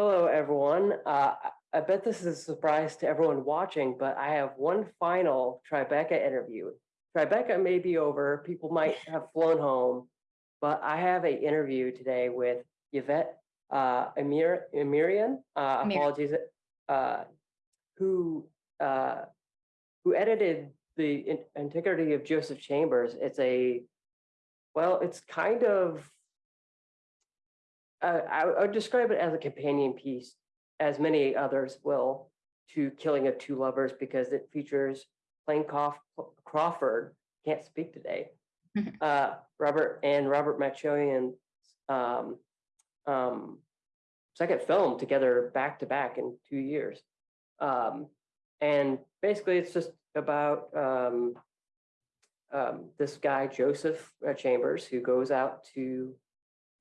Hello, everyone. Uh, I- bet this is a surprise to everyone watching, but I have one final Tribeca interview. Tribeca may be over, people might have flown home, but I have a interview today with Yvette uh, Emir, Emirian, uh, Amir. apologies, uh, who uh, who edited the Integrity of Joseph Chambers. It's a, well, it's kind of uh, I, I would describe it as a companion piece, as many others will, to Killing of Two Lovers because it features Clayne Coff- Crawford, can't speak today, uh, Robert and Robert Machoian's um, um, second film together back to back in two years. Um, and basically, it's just about um, um, this guy, Joseph uh, Chambers, who goes out to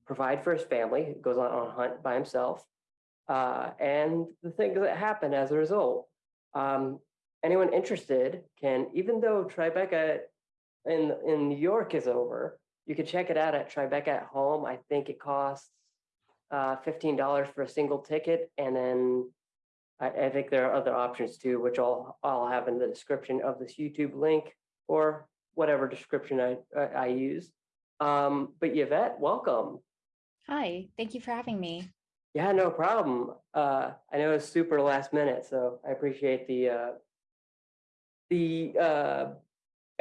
provide for his family, goes on, on a hunt by himself, uh, and the things that happen as a result. Um, anyone interested can, even though Tribeca in in New York is over, you can check it out at Tribeca at home. I think it costs uh, fifteen dollars for a single ticket, and then I, I think there are other options too, which I'll I'll have in the description of this YouTube link or whatever description I I, I use. Um, but Yvette, welcome. Hi, thank you for having me. Yeah, no problem. Uh, I know it's super last minute, so I appreciate the uh, the uh,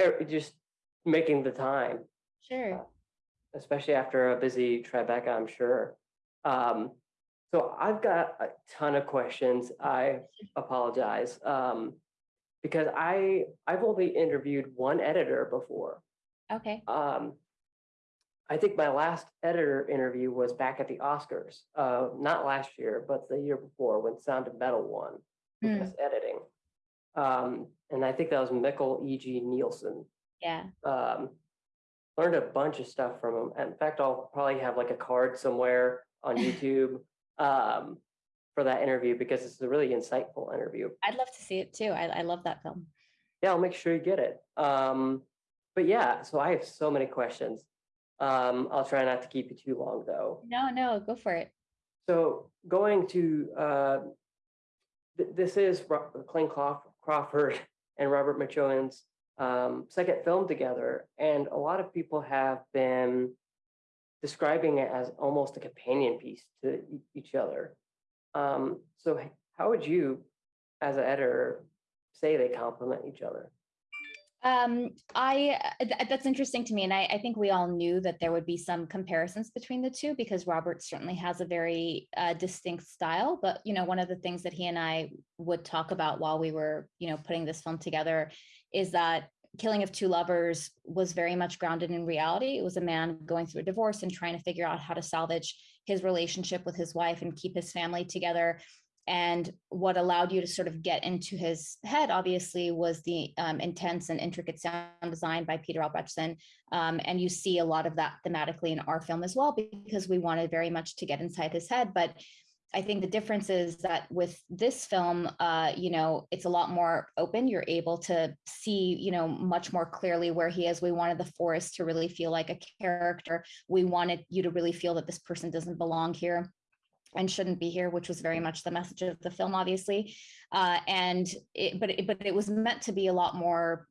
er, just making the time, Sure. especially after a busy Tribeca, I'm sure. Um, so I've got a ton of questions. I apologize um, because I I've only interviewed one editor before. Okay. Um, I think my last editor interview was back at the Oscars, uh, not last year, but the year before when Sound of Metal won Hmm. best editing. Um, and I think that was Mikkel E.G. Nielsen. Yeah. Um, learned a bunch of stuff from him. In fact, I'll probably have like a card somewhere on YouTube um, for that interview because it's a really insightful interview. I'd love to see it too. I, I love that film. Yeah, I'll make sure you get it. Um, but yeah, so I have so many questions. Um, I'll try not to keep you too long though. No, no, go for it. So going to, uh, th- this is Clayne Crawf- Crawford and Robert Machoian's um, second film together. And a lot of people have been describing it as almost a companion piece to e- each other. Um, so how would you, as an editor, say they complement each other? Um, I th- that's interesting to me, and I, I think we all knew that there would be some comparisons between the two because Robert certainly has a very uh, distinct style. But you know, one of the things that he and I would talk about while we were, you know, putting this film together is that Killing of Two Lovers was very much grounded in reality. It was a man going through a divorce and trying to figure out how to salvage his relationship with his wife and keep his family together. And what allowed you to sort of get into his head, obviously, was the um, intense and intricate sound design by Peter Albrechtsen. Um, and you see a lot of that thematically in our film as well, because we wanted very much to get inside his head. But I think the difference is that with this film, uh, you know, it's a lot more open. You're able to see, you know, much more clearly where he is. We wanted the forest to really feel like a character. We wanted you to really feel that this person doesn't belong here and shouldn't be here, which was very much the message of the film, obviously. Uh, and it, but it, but it was meant to be a lot more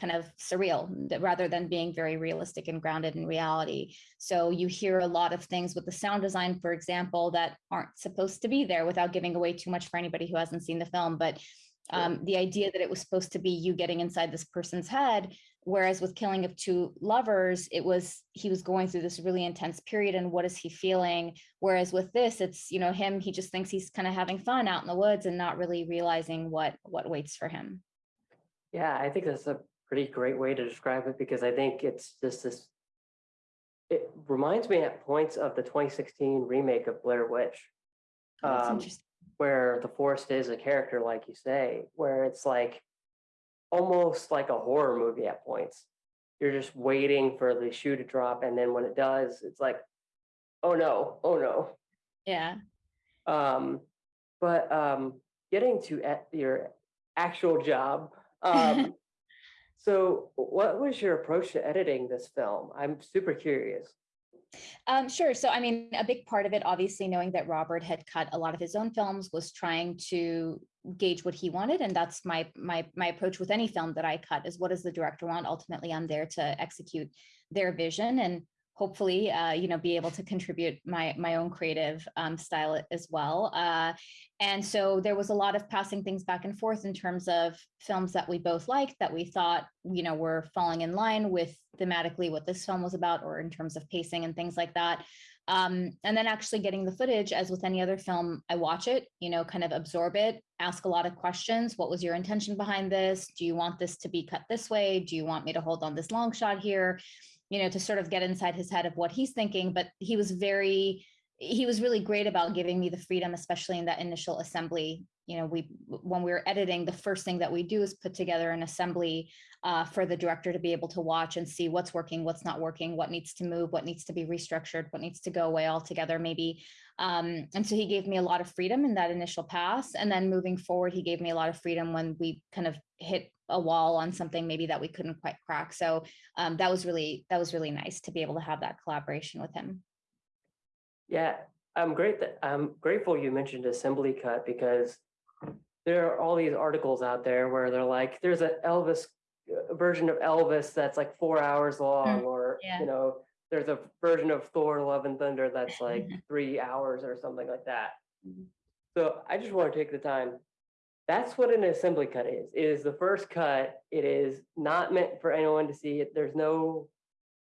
kind of surreal rather than being very realistic and grounded in reality. So you hear a lot of things with the sound design, for example, that aren't supposed to be there without giving away too much for anybody who hasn't seen the film. But um, the idea that it was supposed to be you getting inside this person's head whereas with killing of two lovers it was he was going through this really intense period and what is he feeling? Whereas with this it's you know him he just thinks he's kind of having fun out in the woods and not really realizing what what waits for him. Yeah, I think that's a pretty great way to describe it because I think it's just this. It reminds me at points of the 2016 remake of Blair Witch, Oh, Um, interesting. where the forest is a character, like you say, where it's like almost like a horror movie at points. You're just waiting for the shoe to drop, and then when it does, it's like, oh no, oh no. yeah Um, but um, getting to at your actual job, um, so what was your approach to editing this film? I'm super curious. Um, sure. So, I mean, a big part of it, obviously, knowing that Robert had cut a lot of his own films, was trying to gauge what he wanted, and that's my my my approach with any film that I cut is what does the director want. Ultimately, I'm there to execute their vision and hopefully, uh, you know, be able to contribute my my own creative um, style as well. Uh, and so there was a lot of passing things back and forth in terms of films that we both liked that we thought, you know, were falling in line with thematically what this film was about, or in terms of pacing and things like that. Um, and then actually getting the footage, as with any other film, I watch it, you know, kind of absorb it, ask a lot of questions. What was your intention behind this? Do you want this to be cut this way? Do you want me to hold on this long shot here? You know, to sort of get inside his head of what he's thinking. But he was very he was really great about giving me the freedom, especially in that initial assembly. You know, we when we were editing, the first thing that we do is put together an assembly uh, for the director to be able to watch and see what's working, what's not working, what needs to move, what needs to be restructured, what needs to go away altogether, maybe. Um, and so he gave me a lot of freedom in that initial pass. And then moving forward, he gave me a lot of freedom when we kind of hit a wall on something maybe that we couldn't quite crack. So um, that was really that was really nice to be able to have that collaboration with him. Yeah, I'm great that I'm grateful you mentioned assembly cut because there are all these articles out there where they're like, there's an Elvis uh, version of Elvis that's like four hours long, or yeah. you know, there's a version of Thor: Love and Thunder that's like three hours or something like that. Mhm. So I just want to take the time. That's what an assembly cut is. It is the first cut. It is not meant for anyone to see it. There's no,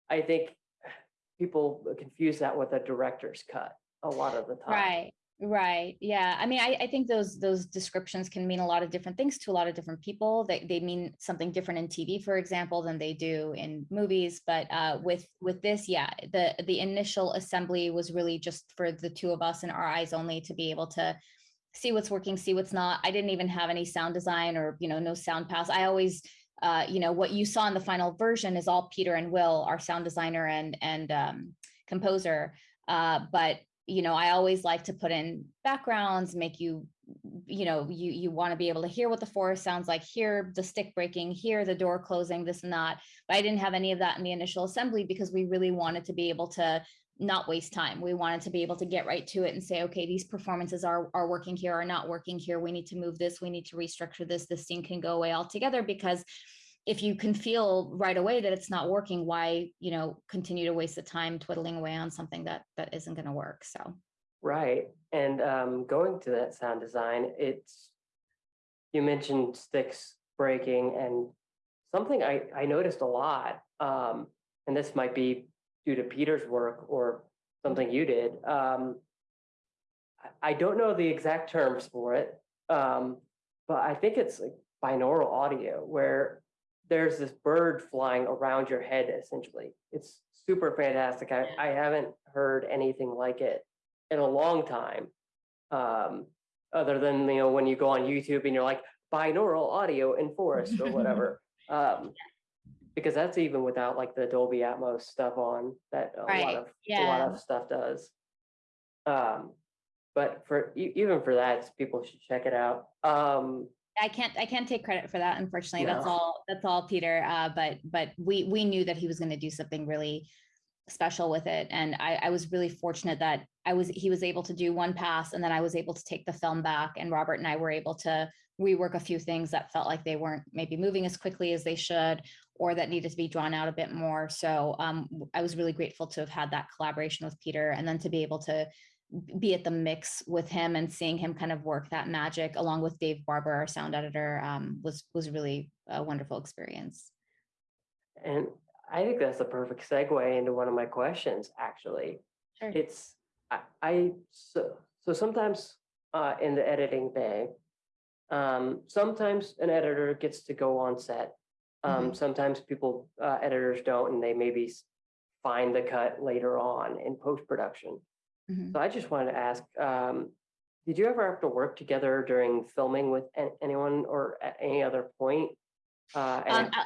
I think people confuse that with a director's cut a lot of the time. Right. Right. Yeah. I mean, I, I think those those descriptions can mean a lot of different things to a lot of different people. They they mean something different in TV, for example, than they do in movies. But uh, with with this, yeah, the the initial assembly was really just for the two of us and our eyes only to be able to see what's working, see what's not. I didn't even have any sound design or you know no sound pass. I always uh, you know, what you saw in the final version is all Peter and Will, our sound designer and and um, composer. Uh, but you know, I always like to put in backgrounds, make you, you know, you you want to be able to hear what the forest sounds like, hear the stick breaking, hear the door closing, this and that. But I didn't have any of that in the initial assembly because we really wanted to be able to not waste time. We wanted to be able to get right to it and say, okay, these performances are are working here, are not working here. We need to move this. We need to restructure this. This scene can go away altogether because if you can feel right away that it's not working, why, you know, continue to waste the time twiddling away on something that that isn't going to work? So, Right. And um, going to that sound design, it's, you mentioned sticks breaking and something I, I noticed a lot, um, and this might be due to Peter's work or something you did. Um, I- don't know the exact terms for it, um, but I think it's like binaural audio where there's this bird flying around your head essentially. It's super fantastic. I, I haven't heard anything like it in a long time. Um, other than, you know, when you go on YouTube and you're like binaural audio in forest or whatever. Um, because that's even without like the Dolby Atmos stuff on that a lot Right, of, a lot of stuff does. Um, but for, even for that, people should check it out. Um, I can't I can't take credit for that. Unfortunately, that's all that's all Peter. Uh, but but we we knew that he was going to do something really special with it, and I, I was really fortunate that I was he was able to do one pass, and then I was able to take the film back, and Robert and I were able to rework a few things that felt like they weren't maybe moving as quickly as they should, or that needed to be drawn out a bit more. So um, I was really grateful to have had that collaboration with Peter, and then to be able to be at the mix with him and seeing him kind of work that magic along with Dave Barber, our sound editor, um, was was really a wonderful experience. And I think that's a perfect segue into one of my questions, actually. Sure. It's, I, I, so, so sometimes uh, in the editing bay, um, sometimes an editor gets to go on set. Um, sometimes people, uh, editors don't, and they maybe find the cut later on in post-production. Mhm. So I just wanted to ask, um, did you ever have to work together during filming with an- anyone or at any other point? Uh, Um, uh,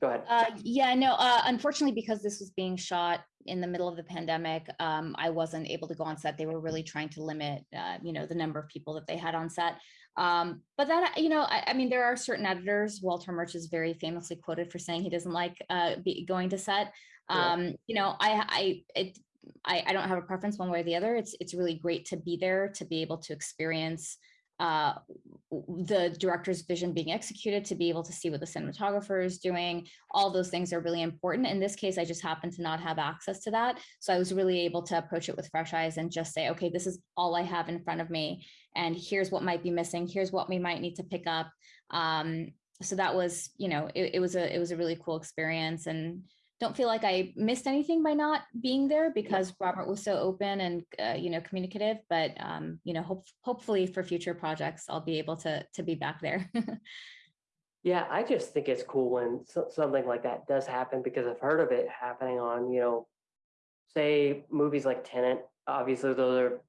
go ahead. uh, yeah, no, uh, unfortunately, because this was being shot in the middle of the pandemic, um, I wasn't able to go on set. They were really trying to limit, uh, you know, the number of people that they had on set. Um, but that, you know, I, I mean, there are certain editors. Walter Murch is very famously quoted for saying he doesn't like uh, be, going to set. Yeah. Um, you know, I, I, it, I, I don't have a preference one way or the other. It's, it's really great to be there to be able to experience uh, the director's vision being executed, to be able to see what the cinematographer is doing. All those things are really important. In this case, I just happened to not have access to that. So I was really able to approach it with fresh eyes and just say, okay, this is all I have in front of me. And here's what might be missing. Here's what we might need to pick up. Um, so that was, you know, it, it was a, it was a really cool experience and don't feel like I missed anything by not being there because Robert was so open and uh, you know communicative. But um, you know, hope, hopefully for future projects, I'll be able to to be back there. Yeah, I just think it's cool when so- something like that does happen because I've heard of it happening on, you know, say movies like Tenet. obviously those are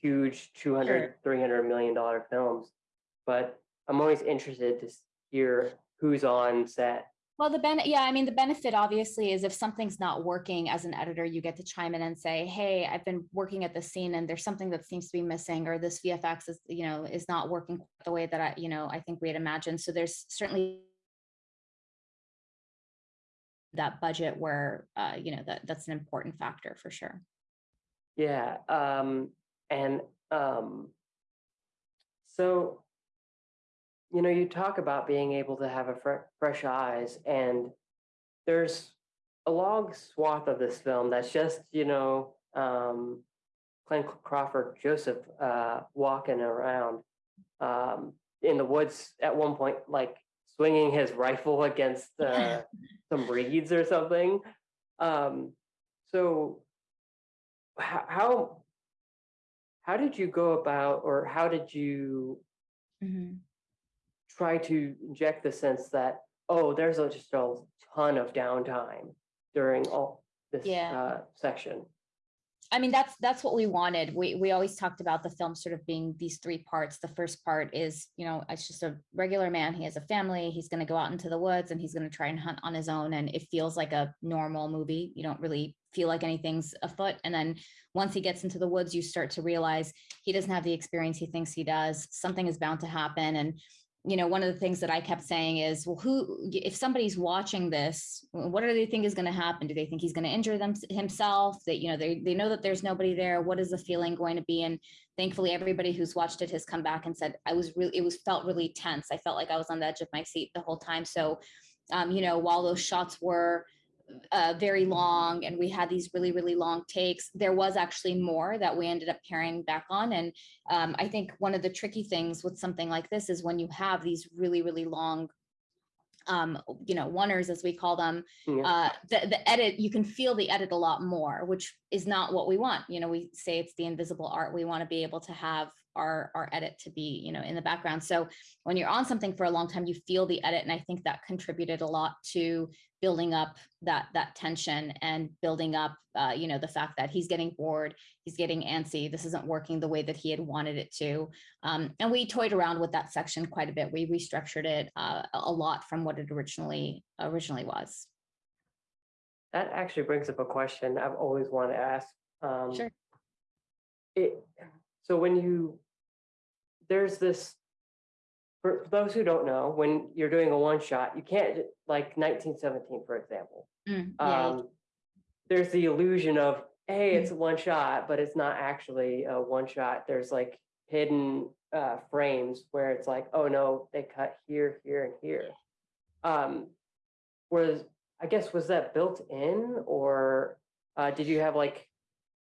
huge 200, 300 million dollar films. But I'm always interested to hear who's on set. Well, the ben yeah, I mean, the benefit obviously is if something's not working as an editor, you get to chime in and say, hey, I've been working at this scene and there's something that seems to be missing, or this VFX is you know is not working the way that I you know I think we had imagined. So there's certainly that budget where uh, you know that that's an important factor for sure. Yeah, um, and um, so, you know, you talk about being able to have a fre- fresh eyes, and there's a long swath of this film that's just, you know, um, Glenn Crawford Joseph uh, walking around um, in the woods at one point, like swinging his rifle against uh, some reeds or something. Um, so, how, how did you go about, or how did you Mhm. Try to inject the sense that oh, there's a, just a ton of downtime during all this Yeah. uh, section? I mean, that's that's what we wanted. We we always talked about the film sort of being these three parts. The first part is, you know, it's just a regular man. He has a family. He's going to go out into the woods and he's going to try and hunt on his own. And it feels like a normal movie. You don't really feel like anything's afoot. And then once he gets into the woods, you start to realize he doesn't have the experience he thinks he does. Something is bound to happen. And you know, one of the things that I kept saying is, well, who, if somebody's watching this, what do they think is going to happen? Do they think he's going to injure them himself? That you know, they they know that there's nobody there. What is the feeling going to be? And thankfully, everybody who's watched it has come back and said, I was really, it was felt really tense. I felt like I was on the edge of my seat the whole time. So, um, you know, while those shots were uh, very long and we had these really really long takes. There was actually more that we ended up carrying back on and um, i think one of the tricky things with something like this is when you have these really really long um, you know oneers as we call them Yeah. uh, the, the edit you can feel the edit a lot more which is not what we want. You know we say it's the invisible art. We want to be able to have our our edit to be you know in the background so when you're on something for a long time you feel the edit and i think that contributed a lot to building up that that tension and building up uh, you know the fact that he's getting bored he's getting antsy this isn't working the way that he had wanted it to um, and we toyed around with that section quite a bit we restructured it uh, a lot from what it originally originally was That actually brings up a question I've always wanted to ask. Um, Sure. It, so when you, there's this, for those who don't know, when you're doing a one shot, you can't, like nineteen seventeen, for example. Mm, yeah, Um, there's the illusion of, hey, it's a one shot, but it's not actually a one shot. There's like hidden uh, frames where it's like, oh no, they cut here, here, and here. Um, was I guess was that built in, or uh, did you have like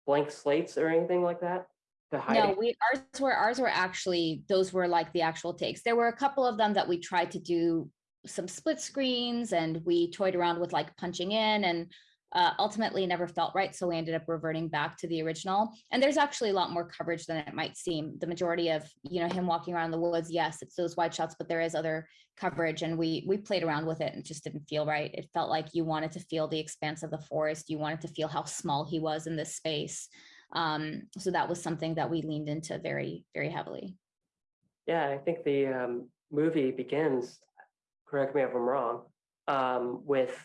blank slates or anything like that to hide? No, we ours were ours were actually those were like the actual takes. There were a couple of them that we tried to do some split screens and we toyed around with like punching in and uh, ultimately never felt right. So we ended up reverting back to the original. And there's actually a lot more coverage than it might seem. The majority of you know him walking around the woods, yes, it's those wide shots, but there is other coverage, and we we played around with it and it just didn't feel right. It felt like you wanted to feel the expanse of the forest. You wanted to feel how small he was in this space. Um, so that was something that we leaned into very, very heavily. Yeah, I think the um, movie begins. Correct me if I'm wrong. Um, with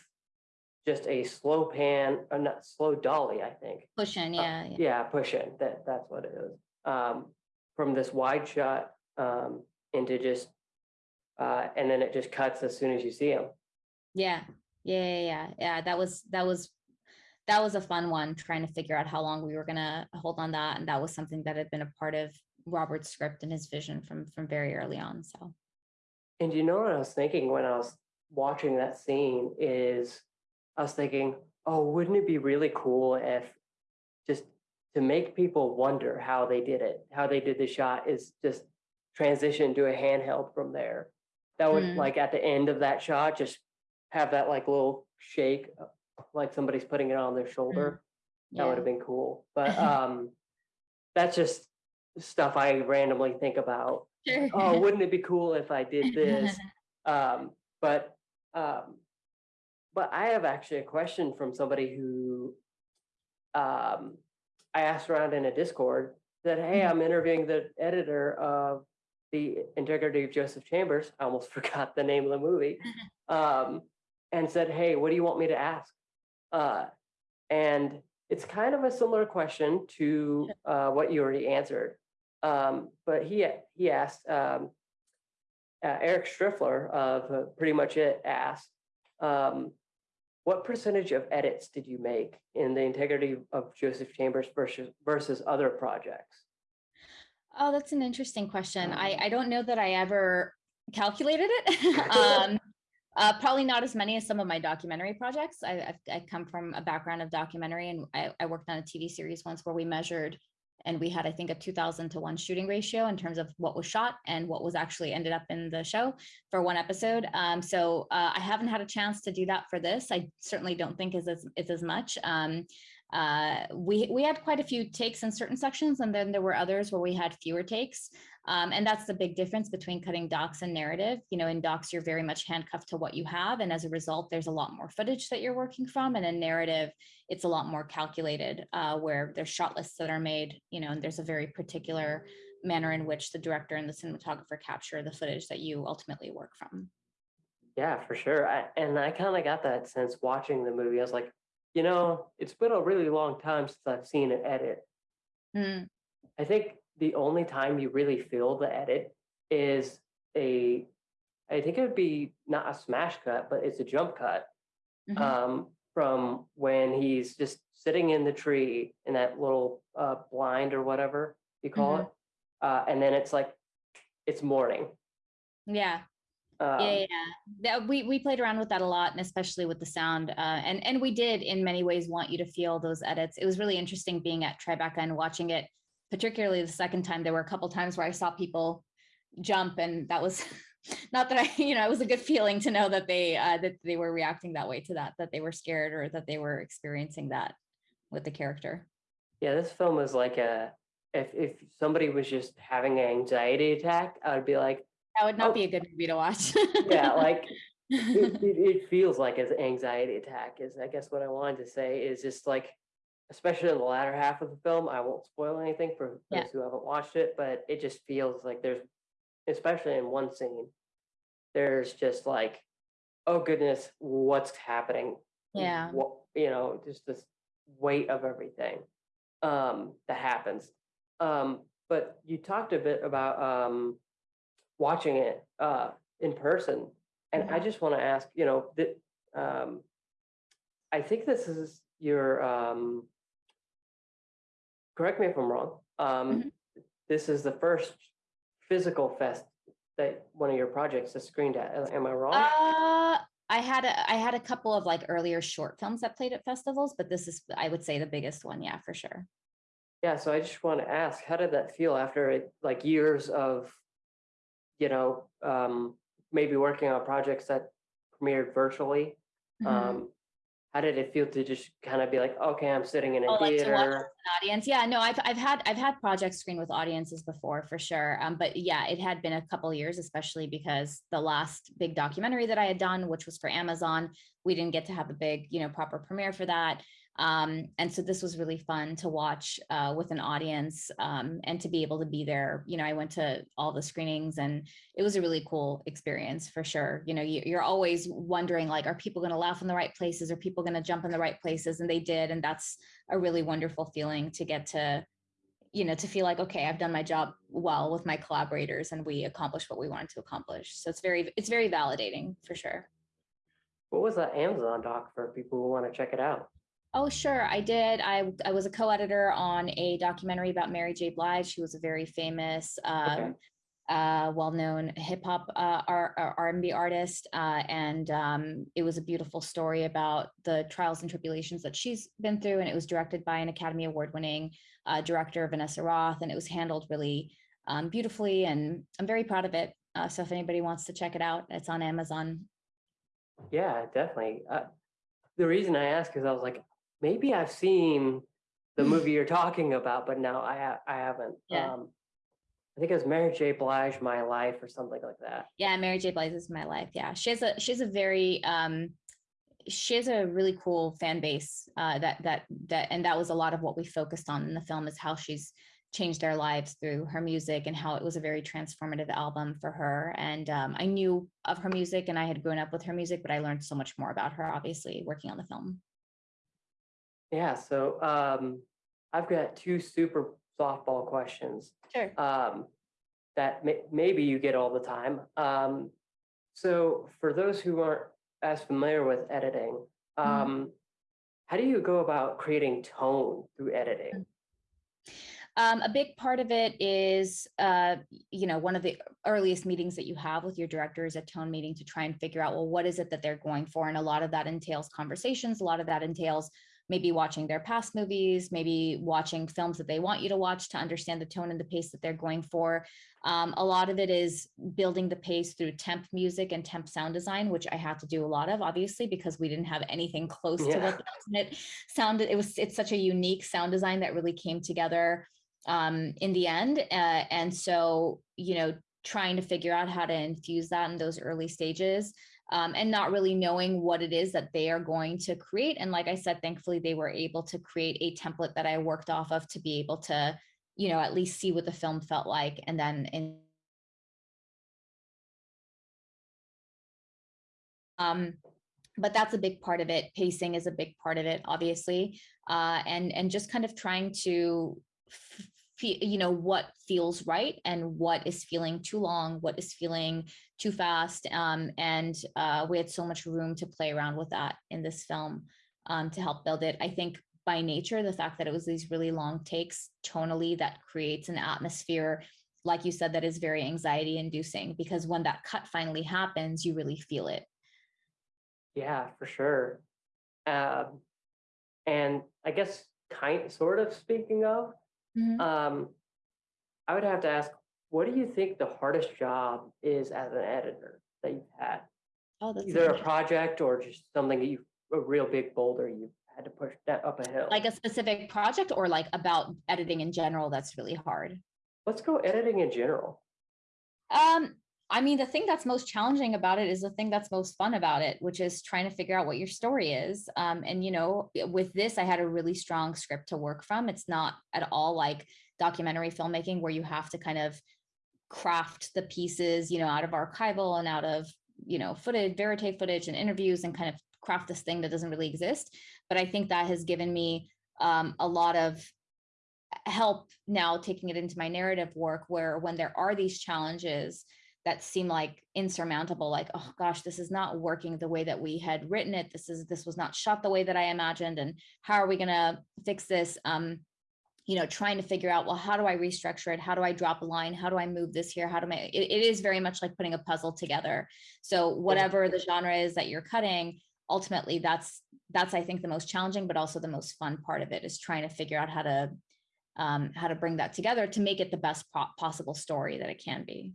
just a slow pan, or not slow dolly, I think. Pushing, yeah, yeah. Yeah, push in, that, that's what it is. Um, from this wide shot, um, into just, uh, and then it just cuts as soon as you see him. Yeah, yeah, yeah, yeah, yeah, that was, that was, that was a fun one, trying to figure out how long we were gonna hold on that, and that was something that had been a part of Robert's script and his vision from, from very early on, so. And you know what I was thinking when I was watching that scene is, I was thinking, oh, wouldn't it be really cool if just to make people wonder how they did it, how they did the shot is just transition to a handheld from there. That would Mm. like at the end of that shot, just have that like little shake, like somebody's putting it on their shoulder. That would have been cool. But um, that's just stuff I randomly think about Sure. oh, wouldn't it be cool if I did this? Um, but, um, but I have actually a question from somebody who, um, I asked around in a Discord that, hey, Mhm. I'm interviewing the editor of the Integrity of Joseph Chambers. I almost forgot the name of the movie. Um, and said, hey, what do you want me to ask? Uh, and it's kind of a similar question to uh, what you already answered. Um, but he he asked um, uh, Eric Striffler of uh, Pretty Much It asked, um, what percentage of edits did you make in the integrity of Joseph Chambers versus versus other projects? Oh, that's an interesting question. I, I don't know that I ever calculated it. um, uh, probably not as many as some of my documentary projects. I, I come from a background of documentary and I, I worked on a TV series once where we measured and we had, I think, a 2000 to one shooting ratio in terms of what was shot and what was actually ended up in the show for one episode. Um, so uh, I haven't had a chance to do that for this. I certainly don't think is as, is as much. Um, uh, we, we had quite a few takes in certain sections and then there were others where we had fewer takes. Um, and that's the big difference between cutting docs and narrative. You know, in docs, you're very much handcuffed to what you have. And as a result, there's a lot more footage that you're working from. And in narrative, it's a lot more calculated uh, where there's shot lists that are made, you know, and there's a very particular manner in which the director and the cinematographer capture the footage that you ultimately work from. Yeah, for sure. I, and I kind of got that sense watching the movie. I was like, you know, it's been a really long time since I've seen an edit. Mm, I think the only time you really feel the edit is a, I think it would be not a smash cut, but it's a jump cut mhm. um, from when he's just sitting in the tree in that little uh, blind or whatever you call Mhm. it. Uh, and then it's like, it's morning. yeah. Um, yeah, yeah. That we we played around with that a lot, and especially with the sound. Uh, and and we did in many ways want you to feel those edits. It was really interesting being at Tribeca and watching it, particularly the second time. There were a couple times where I saw people jump, and that was not that I, you know, it was a good feeling to know that they uh, that they were reacting that way to that, that they were scared or that they were experiencing that with the character. Yeah, this film is like a, if, if somebody was just having an anxiety attack, I would be like, That would not Oh. be a good movie to watch. yeah, like, it, it, it feels like an anxiety attack is, I guess what I wanted to say is just like, especially in the latter half of the film, I won't spoil anything for Yeah. those who haven't watched it, but it just feels like there's, especially in one scene, there's just like, oh goodness, what's happening? Yeah. What, you know, just this weight of everything um, that happens. Um, but you talked a bit about um, watching it uh, in person, and I Mhm. just want to ask, you know, that um, I think this is your. Um, correct me if I'm wrong. Um, Mhm. This is the first physical fest that one of your projects is screened at. Am I wrong? Uh, I had a, I had a couple of like earlier short films that played at festivals, but this is, I would say, the biggest one. Yeah, for sure. Yeah, so I just want to ask, how did that feel after it, like years of, you know, um, maybe working on projects that premiered virtually? Mhm. Um, how did it feel to just kind of be like, okay, I'm sitting in a Oh, like theater? an audience. Yeah, no, I've I've had I've had projects screen with audiences before for sure. Um, but yeah, it had been a couple years, especially because the last big documentary that I had done, which was for Amazon, we didn't get to have a big, you know, proper premiere for that. Um, and so this was really fun to watch uh, with an audience um, and to be able to be there. You know, I went to all the screenings and it was a really cool experience for sure. You know, you, you're always wondering like, are people going to laugh in the right places? Are people going to jump in the right places? And they did. And that's a really wonderful feeling to get to, you know, to feel like, okay, I've done my job well with my collaborators and we accomplished what we wanted to accomplish. So it's very, it's very validating for sure. What was that Amazon doc for people who want to check it out? Oh, sure. I did. I, I was a co-editor on a documentary about Mary J. Blige. She was a very famous, Okay. um, uh, well-known hip hop uh, R&B artist, uh, and um, it was a beautiful story about the trials and tribulations that she's been through. And it was directed by an Academy Award-winning uh, director, Vanessa Roth, and it was handled really um, beautifully. And I'm very proud of it. Uh, so if anybody wants to check it out, it's on Amazon. Yeah, definitely. Uh, the reason I ask is I was like, maybe I've seen the movie you're talking about, but now I ha- I haven't. Yeah. Um, I think it was Mary J. Blige, My Life, or something like that. Yeah, Mary J. Blige is my life. Yeah, she has a she has a very um, she has a really cool fan base. Uh, that that that and that was a lot of what we focused on in the film is how she's changed their lives through her music and how it was a very transformative album for her. And um, I knew of her music and I had grown up with her music, but I learned so much more about her, obviously, working on the film. Yeah, so um, I've got two super softball questions Sure. um, that may- maybe you get all the time. Um, so for those who aren't as familiar with editing, um, how do you go about creating tone through editing? Um, a big part of it is, uh, you know, one of the earliest meetings that you have with your director is a tone meeting to try and figure out, well, what is it that they're going for? And a lot of that entails conversations. A lot of that entails maybe watching their past movies, maybe watching films that they want you to watch to understand the tone and the pace that they're going for. Um, a lot of it is building the pace through temp music and temp sound design, which I had to do a lot of, obviously, because we didn't have anything close to what it sounded. It was it's such a unique sound design that really came together um, in the end. Uh, and so, you know, trying to figure out how to infuse that in those early stages um, and not really knowing what it is that they are going to create. And like I said, thankfully, they were able to create a template that I worked off of to be able to, you know, at least see what the film felt like. And then in um, but that's a big part of it. Pacing is a big part of it, obviously, uh, and and just kind of trying to, you know, what feels right and what is feeling too long, what is feeling too fast, um, and uh, we had so much room to play around with that in this film um, to help build it. I think by nature, the fact that it was these really long takes tonally that creates an atmosphere. Like you said, that is very anxiety inducing because when that cut finally happens, you really feel it. Yeah, for sure. Um, and I guess kind sort of speaking of, Mhm. um, I would have to ask, what do you think the hardest job is as an editor that you've had? Oh, that's Either a project or just something that you a real big boulder you had to push that up a hill. like a specific project or like about editing in general that's really hard. Let's go editing in general. Um, I mean, the thing that's most challenging about it is the thing that's most fun about it, which is trying to figure out what your story is. Um, and you know, with this, I had a really strong script to work from. It's not at all like documentary filmmaking where you have to kind of craft the pieces, you know, out of archival and out of, you know, footage, verite footage and interviews and kind of craft this thing that doesn't really exist. But I think that has given me um, a lot of help now taking it into my narrative work where when there are these challenges that seem like insurmountable like oh gosh this is not working the way that we had written it. This is this was not shot the way that i imagined and how are we going to fix this? Um you know trying to figure out well how do i restructure it? How do i drop a line? How do i move this here? How do i it, it is very much like putting a puzzle together. So whatever the genre is that you're cutting ultimately that's that's i think the most challenging but also the most fun part of it is trying to figure out how to um, how to bring that together to make it the best possible story that it can be.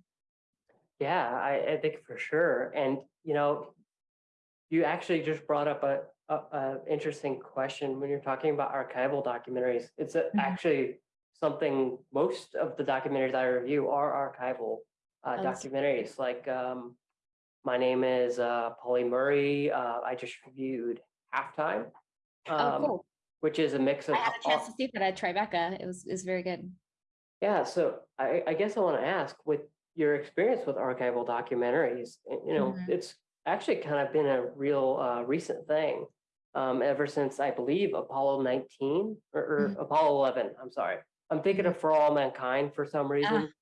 Yeah, I, I think for sure. And you know, you actually just brought up a, a, a interesting question when you're talking about archival documentaries. It's a, Mhm. actually something most of the documentaries I review are archival uh, Oh, documentaries. Like um, my name is uh, Polly Murray. Uh, I just reviewed Halftime. oh, Um, cool. which is a mix of. I had a chance to see that at Tribeca. It was, it was very good. Yeah, so I, I guess I want to ask, with your experience with archival documentaries, you know, Mhm. it's actually kind of been a real uh, recent thing. Um, ever since I believe Apollo nineteen or, or Mhm. Apollo eleven, I'm sorry. I'm thinking of For All Mankind for some reason.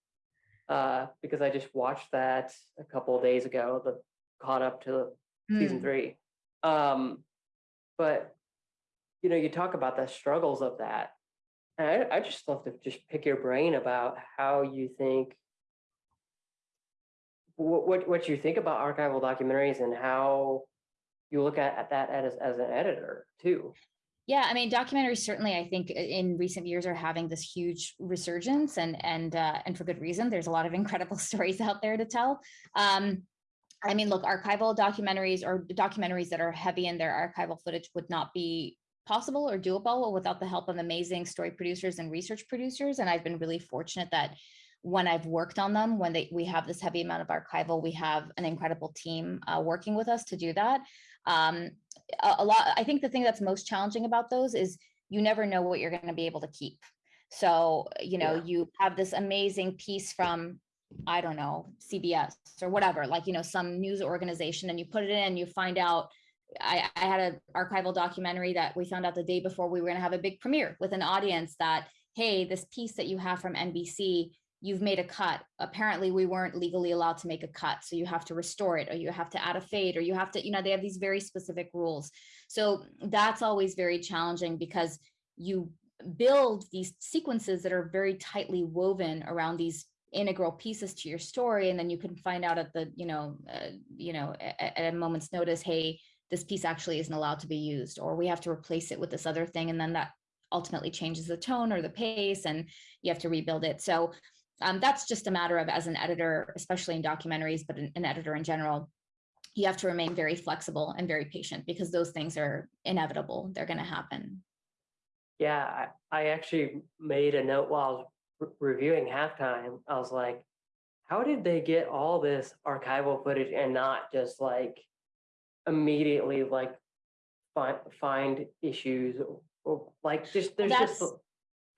Uh, because I just watched that a couple of days ago, the caught up to season Mm. three. Um, but you know, you talk about the struggles of that. And I, I just love to just pick your brain about how you think what, what, what you think about archival documentaries and how you look at, at that as, as an editor too. Yeah, I mean, documentaries certainly, I think, in recent years are having this huge resurgence, and and uh, and for good reason. There's a lot of incredible stories out there to tell. Um, I mean, look, archival documentaries or documentaries that are heavy in their archival footage would not be possible or doable without the help of amazing story producers and research producers. And I've been really fortunate that when I've worked on them, when they we have this heavy amount of archival, we have an incredible team uh, working with us to do that. Um, a, a lot, I think the thing that's most challenging about those is you never know what you're going to be able to keep. So, you know, Yeah. you have this amazing piece from, I don't know, CBS or whatever, like, you know, some news organization, and you put it in, you find out. I, I had an archival documentary that we found out the day before we were going to have a big premiere with an audience that, hey, this piece that you have from NBC, you've made a cut. Apparently, we weren't legally allowed to make a cut. So you have to restore it, or you have to add a fade, or you have to, you know, they have these very specific rules. So that's always very challenging because you build these sequences that are very tightly woven around these integral pieces to your story and then you can find out at the you know uh, you know at, at a moment's notice hey this piece actually isn't allowed to be used or we have to replace it with this other thing and then that ultimately changes the tone or the pace and you have to rebuild it so um, that's just a matter of as an editor especially in documentaries but an, an editor in general you have to remain very flexible and very patient because those things are inevitable they're going to happen Yeah, I, I actually made a note while re- reviewing halftime. I was like, how did they get all this archival footage and not just like immediately like find find issues or, or like just there's just that's-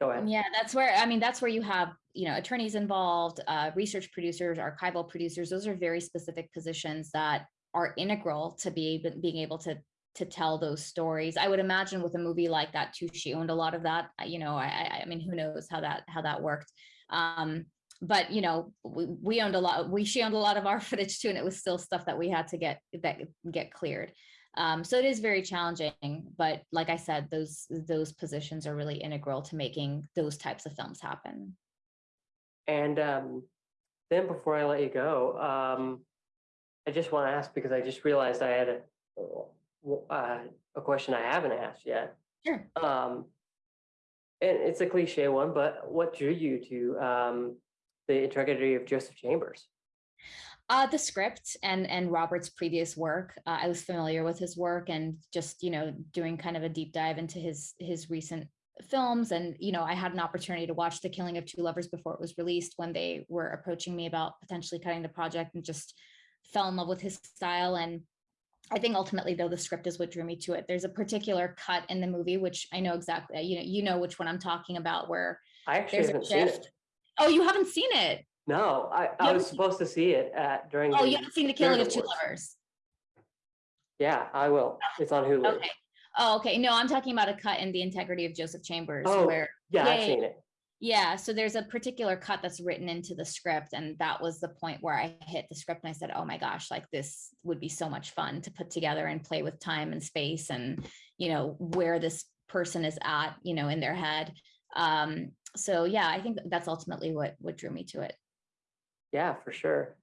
go ahead. Yeah, that's where, I mean, that's where you have, you know, attorneys involved, uh, research producers, archival producers. Those are very specific positions that are integral to be being able to to tell those stories. I would imagine with a movie like that too, she owned a lot of that. You know, I, I, I mean, who knows how that how that worked. Um, but you know, we, we owned a lot. We she owned a lot of our footage too, and it was still stuff that we had to get that get cleared. Um, so it is very challenging, but like I said, those those positions are really integral to making those types of films happen. And um, then before I let you go, um, I just want to ask because I just realized I had a uh, a question I haven't asked yet. Sure. Um, and it's a cliche one, but what drew you to um, the integrity of Joseph Chambers? Uh, the script and and Robert's previous work, uh, I was familiar with his work and just you know doing kind of a deep dive into his his recent films and you know I had an opportunity to watch The Killing of Two Lovers before it was released when they were approaching me about potentially cutting the project and just fell in love with his style and I think ultimately though the script is what drew me to it. There's a particular cut in the movie which I know exactly you know you know which one I'm talking about where I actually haven't seen it. Oh, you haven't seen it? No, I, I was supposed to see it at during. Oh, you haven't seen The Killing of Two Awards. Lovers? Yeah, I will. It's on Hulu. Okay. Oh, okay. No, I'm talking about a cut in the integrity of Joseph Chambers Oh, where Yeah, Yeah, I've seen it. yeah, so there's a particular cut that's written into the script and that was the point where I hit the script and I said, "Oh my gosh, like this would be so much fun to put together and play with time and space and, you know, where this person is at, you know, in their head." Um so yeah, I think that's ultimately what what drew me to it. Yeah, for sure.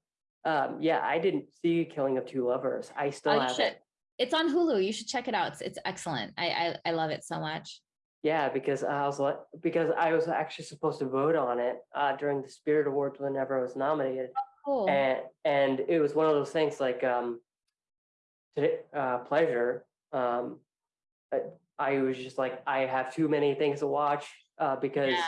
Um, yeah, I didn't see Killing of Two Lovers. I still Oh, have it. It's on Hulu. You should check it out. It's it's excellent. I I, I love it so much. Yeah, because I was like, because I was actually supposed to vote on it uh, during the Spirit Awards whenever I was nominated, Cool. and and it was one of those things like um, today uh, pleasure. Um, I, I was just like, I have too many things to watch uh, because. Yeah.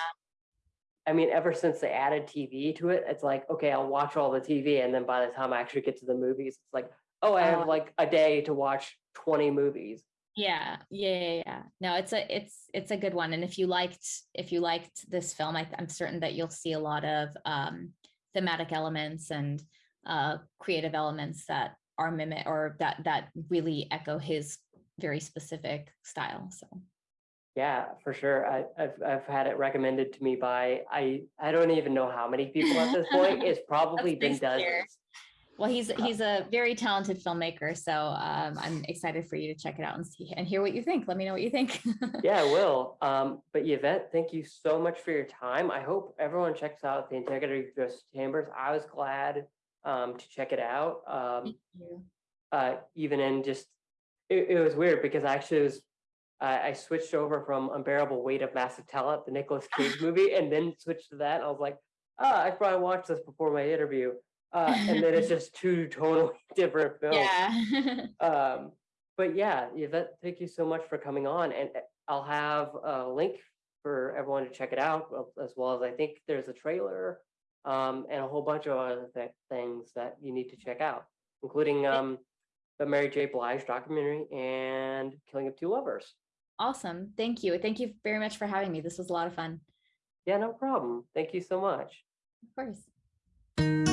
I mean, ever since they added TV to it, it's like, okay, I'll watch all the TV. And then by the time I actually get to the movies, it's like, oh, I have like a day to watch 20 movies. Yeah, yeah, yeah, yeah. No, it's a it's it's a good one. And if you liked if you liked this film, I, I'm certain that you'll see a lot of um, thematic elements and uh, creative elements that are mimic or that that really echo his very specific style. So Yeah, for sure. I, I've, I've had it recommended to me by, I, I don't even know how many people at this point. It's probably been nice to hear. dozens. well, he's he's a very talented filmmaker. So um, I'm excited for you to check it out and see and hear what you think. Let me know what you think. Yeah, I will. Um, but Yvette, thank you so much for your time. I hope everyone checks out the Integrity Justice Chambers. I was glad um, to check it out. Um, Thank you. uh, even in just, it, it was weird because I actually was, I, I switched over from Unbearable Weight of Massive Talent, the Nicolas Cage movie, and then switched to that. I was like, ah, I probably watched this before my interview. Uh, and then it's just two totally different films. Yeah. Um, but yeah, Yvette, thank you so much for coming on, and uh, I'll have a link for everyone to check it out, as well as I think there's a trailer um, and a whole bunch of other th- things that you need to check out, including um, the Mary J. Blige documentary and Killing of Two Lovers. Awesome. Thank you. Thank you very much for having me. This was a lot of fun. Yeah, no problem. Thank you so much. Of course.